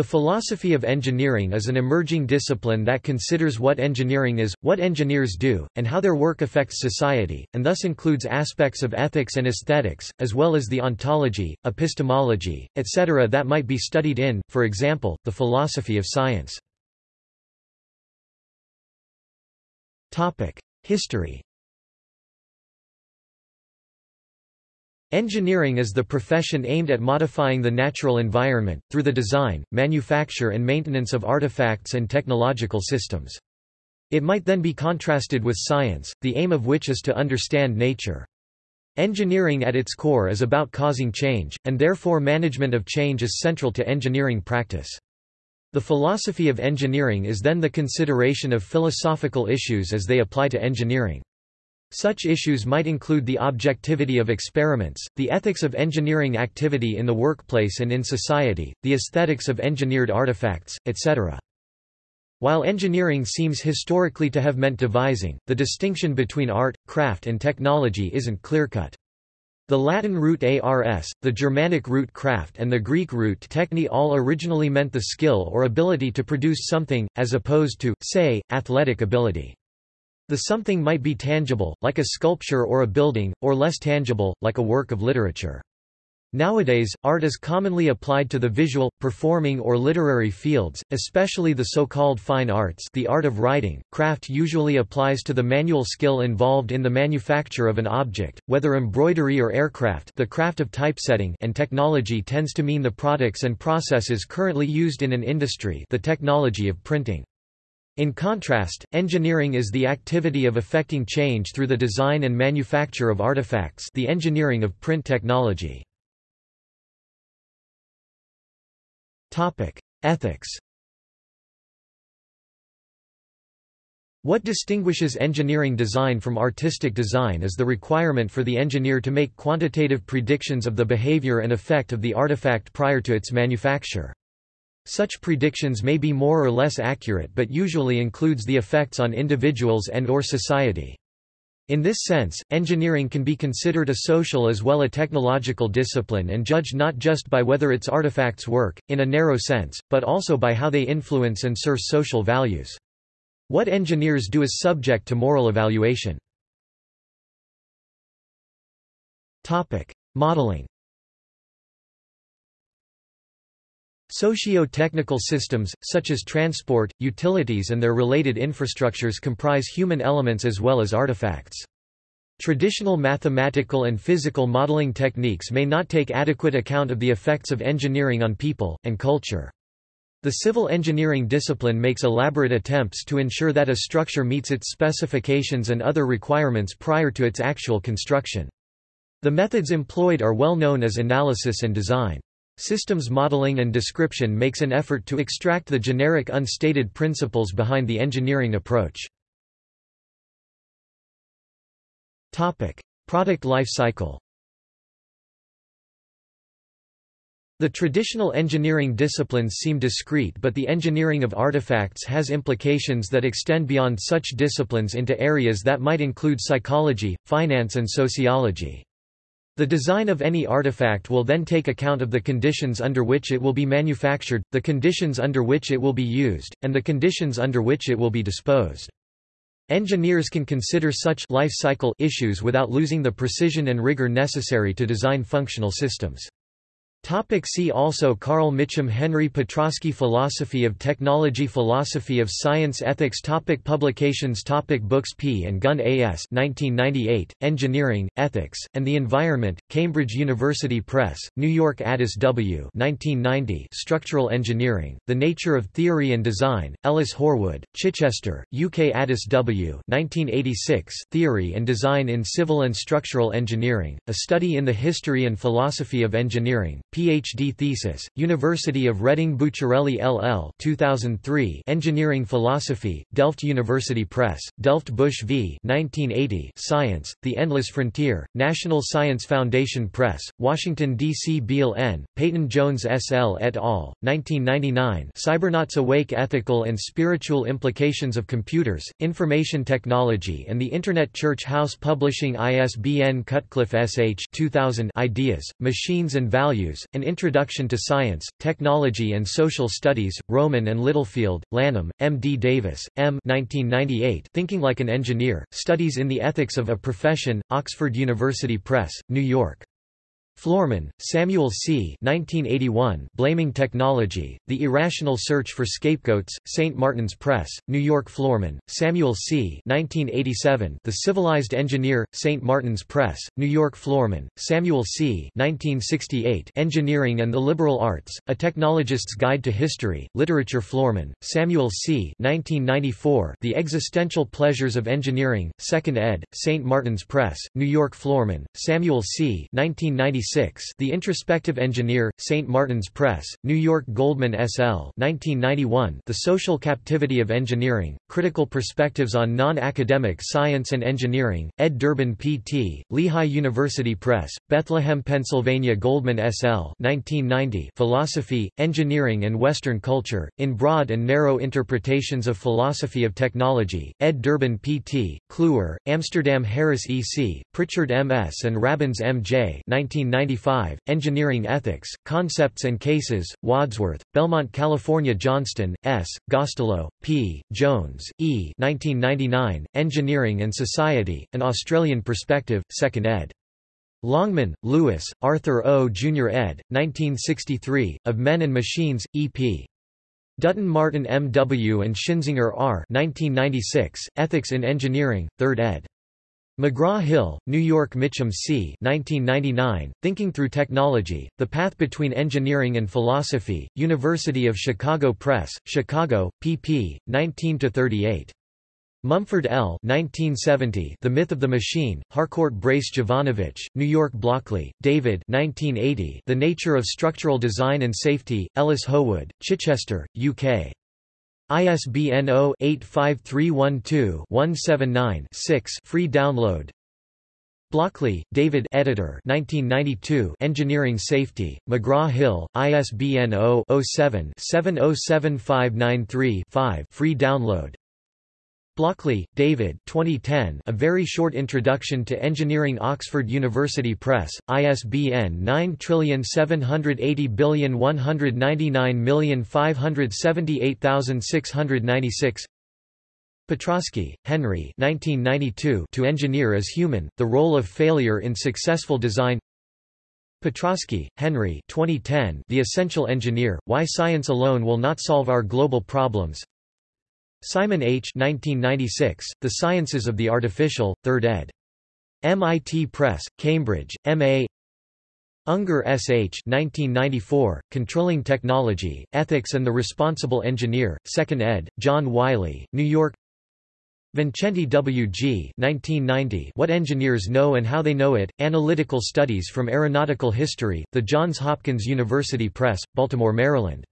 The philosophy of engineering is an emerging discipline that considers what engineering is, what engineers do, and how their work affects society, and thus includes aspects of ethics and aesthetics, as well as the ontology, epistemology, etc. that might be studied in, for example, the philosophy of science. History Engineering is the profession aimed at modifying the natural environment, through the design, manufacture and maintenance of artifacts and technological systems. It might then be contrasted with science, the aim of which is to understand nature. Engineering at its core is about causing change, and therefore management of change is central to engineering practice. The philosophy of engineering is then the consideration of philosophical issues as they apply to engineering. Such issues might include the objectivity of experiments, the ethics of engineering activity in the workplace and in society, the aesthetics of engineered artifacts, etc. While engineering seems historically to have meant devising, the distinction between art, craft and technology isn't clear-cut. The Latin root ars, the Germanic root kraft and the Greek root techne all originally meant the skill or ability to produce something, as opposed to, say, athletic ability. The something might be tangible, like a sculpture or a building, or less tangible, like a work of literature. Nowadays, art is commonly applied to the visual, performing or literary fields, especially the so-called fine arts the art of writing. Craft usually applies to the manual skill involved in the manufacture of an object, whether embroidery or aircraft the craft of typesetting and technology tends to mean the products and processes currently used in an industry the technology of printing. In contrast, engineering is the activity of effecting change through the design and manufacture of artifacts the engineering of print technology. Ethics What distinguishes engineering design from artistic design is the requirement for the engineer to make quantitative predictions of the behavior and effect of the artifact prior to its manufacture. Such predictions may be more or less accurate but usually includes the effects on individuals and or society. In this sense, engineering can be considered a social as well a technological discipline and judged not just by whether its artifacts work, in a narrow sense, but also by how they influence and serve social values. What engineers do is subject to moral evaluation. Modeling Socio-technical systems, such as transport, utilities and their related infrastructures comprise human elements as well as artifacts. Traditional mathematical and physical modeling techniques may not take adequate account of the effects of engineering on people, and culture. The civil engineering discipline makes elaborate attempts to ensure that a structure meets its specifications and other requirements prior to its actual construction. The methods employed are well known as analysis and design. Systems modeling and description makes an effort to extract the generic unstated principles behind the engineering approach. Topic: Product life cycle The traditional engineering disciplines seem discrete but the engineering of artifacts has implications that extend beyond such disciplines into areas that might include psychology, finance and sociology. The design of any artifact will then take account of the conditions under which it will be manufactured, the conditions under which it will be used, and the conditions under which it will be disposed. Engineers can consider such life cycle issues without losing the precision and rigor necessary to design functional systems. Topic see also Carl Mitcham Henry Petroski Philosophy of Technology Philosophy of Science Ethics topic Publications topic Books P. and Gunn A.S. 1998, Engineering, Ethics, and the Environment, Cambridge University Press, New York Addis W. 1990, Structural Engineering, The Nature of Theory and Design, Ellis Horwood, Chichester, UK Addis W. 1986, Theory and Design in Civil and Structural Engineering, A Study in the History and Philosophy of Engineering, Ph.D. thesis, University of Reading Bucciarelli LL 2003 Engineering Philosophy, Delft University Press, Delft Bush v. 1980 Science, The Endless Frontier, National Science Foundation Press, Washington, D.C. Beall N., Peyton Jones S. L. et al., 1999 Cybernauts Awake Ethical and Spiritual Implications of Computers, Information Technology and the Internet Church House Publishing ISBN Cutcliffe S. H. 2000 Ideas, Machines and Values, An Introduction to Science, Technology and Social Studies, Rowman and Littlefield, Lanham, M. D. Davis, M. 1998, Thinking Like an Engineer, Studies in the Ethics of a Profession, Oxford University Press, New York. Florman, Samuel C. 1981, Blaming Technology, The Irrational Search for Scapegoats, St. Martin's Press, New York Florman, Samuel C. 1987, The Civilized Engineer, St. Martin's Press, New York Florman, Samuel C. 1968, Engineering and the Liberal Arts, A Technologist's Guide to History, Literature Florman, Samuel C. 1994, The Existential Pleasures of Engineering, 2nd ed., St. Martin's Press, New York Florman, Samuel C. 1996, the Introspective Engineer, St. Martin's Press, New York Goldman S.L. 1991, The Social Captivity of Engineering, Critical Perspectives on Non-Academic Science and Engineering, ed. Durbin P.T., Lehigh University Press, Bethlehem, Pennsylvania Goldman S.L. 1990, Philosophy, Engineering and Western Culture, in Broad and Narrow Interpretations of Philosophy of Technology, ed. Durbin P.T., Kluwer, Amsterdam Harris E.C., Pritchard M.S. and Rabins M.J. 1990 1995, Engineering Ethics, Concepts and Cases, Wadsworth, Belmont California Johnston, S., Gostelow, P., Jones, E. 1999, Engineering and Society, An Australian Perspective, 2nd ed. Longman, Lewis, Arthur O. Jr. ed., 1963, Of Men and Machines, E.P. Dutton Martin M. W. and Schinzinger R. 1996, Ethics in Engineering, 3rd ed. McGraw-Hill, New York Mitcham C. 1999, Thinking Through Technology, The Path Between Engineering and Philosophy, University of Chicago Press, Chicago, pp. 19–38. Mumford L. 1970, the Myth of the Machine, Harcourt Brace Jovanovich, New York Blockley, David 1980, The Nature of Structural Design and Safety, Ellis Horwood, Chichester, UK. ISBN 0-85312-179-6 free download. Blockley, David. Editor. 1992 Engineering Safety, McGraw-Hill, ISBN 0-07-707593-5 free download Blockley, David 2010, A Very Short Introduction to Engineering Oxford University Press, ISBN 9780199578696 Petroski, Henry 1992, To Engineer as Human, The Role of Failure in Successful Design. Petroski, Henry 2010, The Essential Engineer, Why Science Alone Will Not Solve Our Global Problems Simon H. 1996, the Sciences of the Artificial, 3rd ed. MIT Press, Cambridge, M.A. Unger S. H. 1994, Controlling Technology, Ethics and the Responsible Engineer, 2nd ed., John Wiley, New York Vincenti W. G. 1990, What Engineers Know and How They Know It, Analytical Studies from Aeronautical History, The Johns Hopkins University Press, Baltimore, Maryland.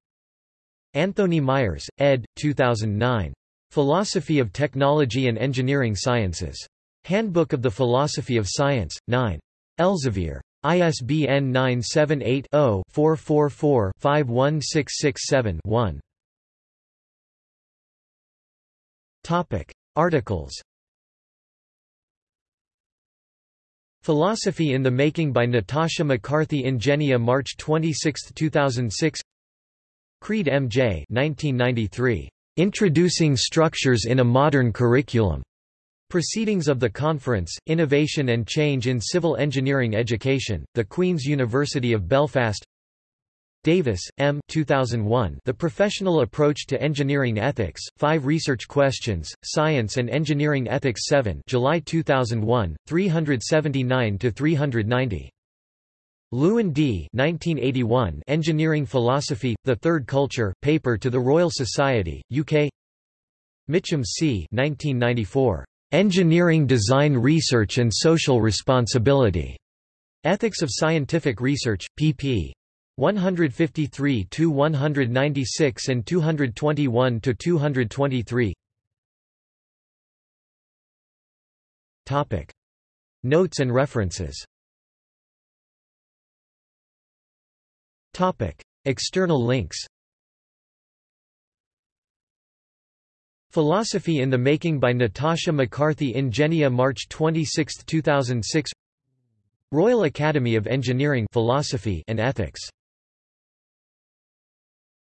Anthonie Meijers, ed. 2009. Philosophy of Technology and Engineering Sciences. Handbook of the Philosophy of Science, 9. Elsevier. ISBN 978-0-444-51667-1. Articles Philosophy in the Making by Natasha McCarthy Ingenia March 26, 2006 Creed M.J. 1993. Introducing Structures in a Modern Curriculum. Proceedings of the Conference, Innovation and Change in Civil Engineering Education, The Queen's University of Belfast Davis, M. 2001, The Professional Approach to Engineering Ethics, Five Research Questions, Science and Engineering Ethics 7 July 2001, 379–390. Lewin D. 1981 Engineering Philosophy, The Third Culture, paper to the Royal Society, UK Mitcham C. 1994. Engineering Design Research and Social Responsibility. Ethics of Scientific Research, pp. 153–196 and 221–223 Notes and references External links Philosophy in the Making by Natasha McCarthy Ingenia March 26, 2006 Royal Academy of Engineering Philosophy and Ethics